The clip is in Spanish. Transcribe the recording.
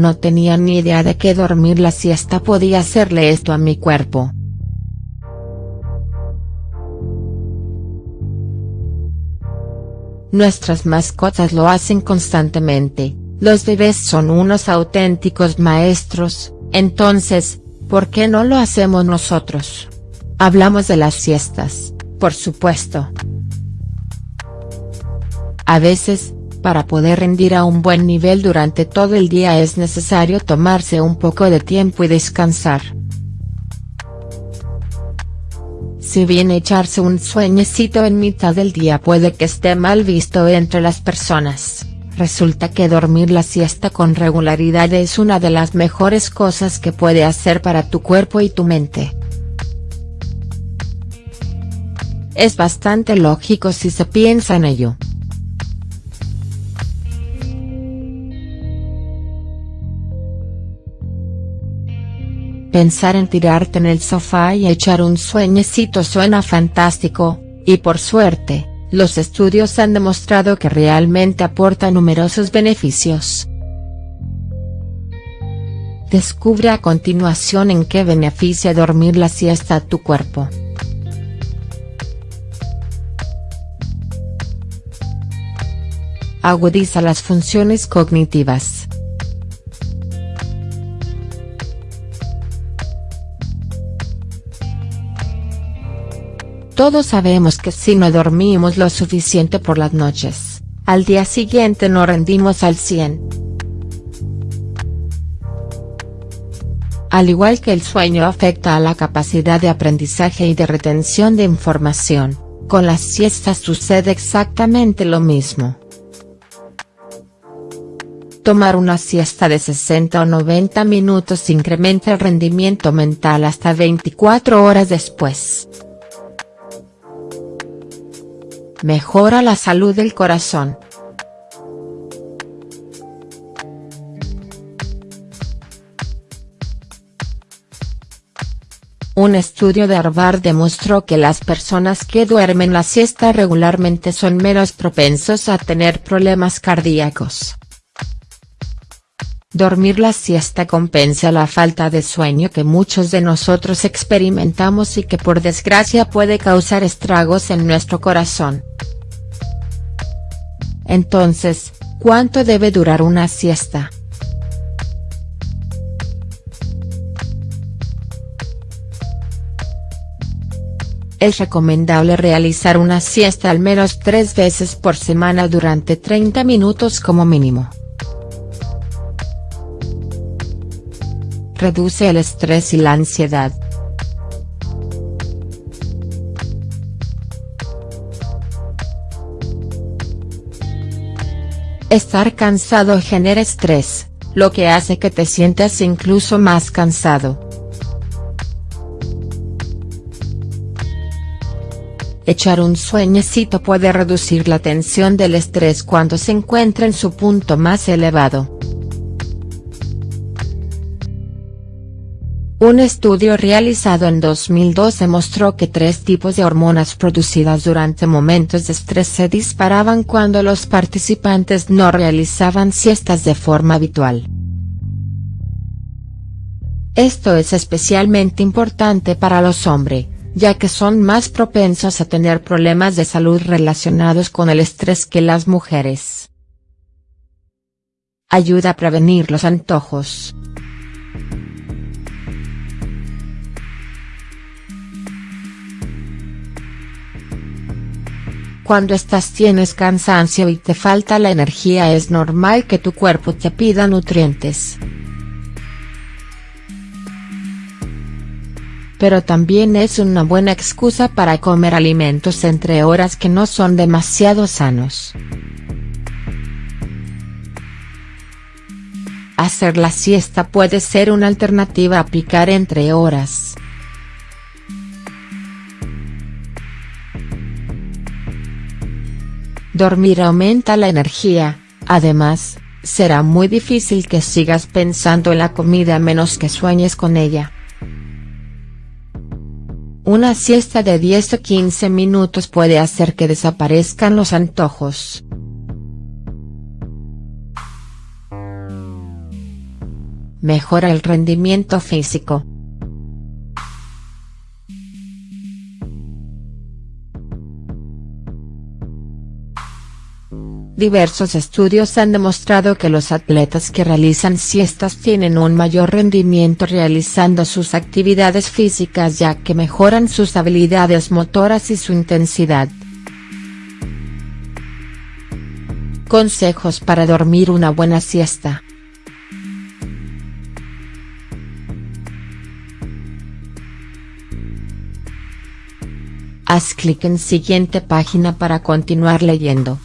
No tenía ni idea de que dormir la siesta podía hacerle esto a mi cuerpo. Nuestras mascotas lo hacen constantemente, los bebés son unos auténticos maestros, entonces, ¿por qué no lo hacemos nosotros? Hablamos de las siestas, por supuesto. A veces, para poder rendir a un buen nivel durante todo el día es necesario tomarse un poco de tiempo y descansar. Si bien echarse un sueñecito en mitad del día puede que esté mal visto entre las personas, resulta que dormir la siesta con regularidad es una de las mejores cosas que puede hacer para tu cuerpo y tu mente. Es bastante lógico si se piensa en ello. Pensar en tirarte en el sofá y echar un sueñecito suena fantástico, y por suerte, los estudios han demostrado que realmente aporta numerosos beneficios. Descubre a continuación en qué beneficia dormir la siesta a tu cuerpo. Agudiza las funciones cognitivas. Todos sabemos que si no dormimos lo suficiente por las noches, al día siguiente no rendimos al 100. Al igual que el sueño afecta a la capacidad de aprendizaje y de retención de información, con las siestas sucede exactamente lo mismo. Tomar una siesta de 60 o 90 minutos incrementa el rendimiento mental hasta 24 horas después. Mejora la salud del corazón. Un estudio de Harvard demostró que las personas que duermen la siesta regularmente son menos propensos a tener problemas cardíacos. Dormir la siesta compensa la falta de sueño que muchos de nosotros experimentamos y que por desgracia puede causar estragos en nuestro corazón. Entonces, ¿cuánto debe durar una siesta?. Es recomendable realizar una siesta al menos tres veces por semana durante 30 minutos como mínimo. Reduce el estrés y la ansiedad. Estar cansado genera estrés, lo que hace que te sientas incluso más cansado. Echar un sueñecito puede reducir la tensión del estrés cuando se encuentra en su punto más elevado. Un estudio realizado en 2012 mostró que tres tipos de hormonas producidas durante momentos de estrés se disparaban cuando los participantes no realizaban siestas de forma habitual. Esto es especialmente importante para los hombres, ya que son más propensos a tener problemas de salud relacionados con el estrés que las mujeres. Ayuda a prevenir los antojos. Cuando estás tienes cansancio y te falta la energía es normal que tu cuerpo te pida nutrientes. Pero también es una buena excusa para comer alimentos entre horas que no son demasiado sanos. Hacer la siesta puede ser una alternativa a picar entre horas. Dormir aumenta la energía, además, será muy difícil que sigas pensando en la comida a menos que sueñes con ella. Una siesta de 10 o 15 minutos puede hacer que desaparezcan los antojos. Mejora el rendimiento físico. Diversos estudios han demostrado que los atletas que realizan siestas tienen un mayor rendimiento realizando sus actividades físicas ya que mejoran sus habilidades motoras y su intensidad. Consejos para dormir una buena siesta. Haz clic en siguiente página para continuar leyendo.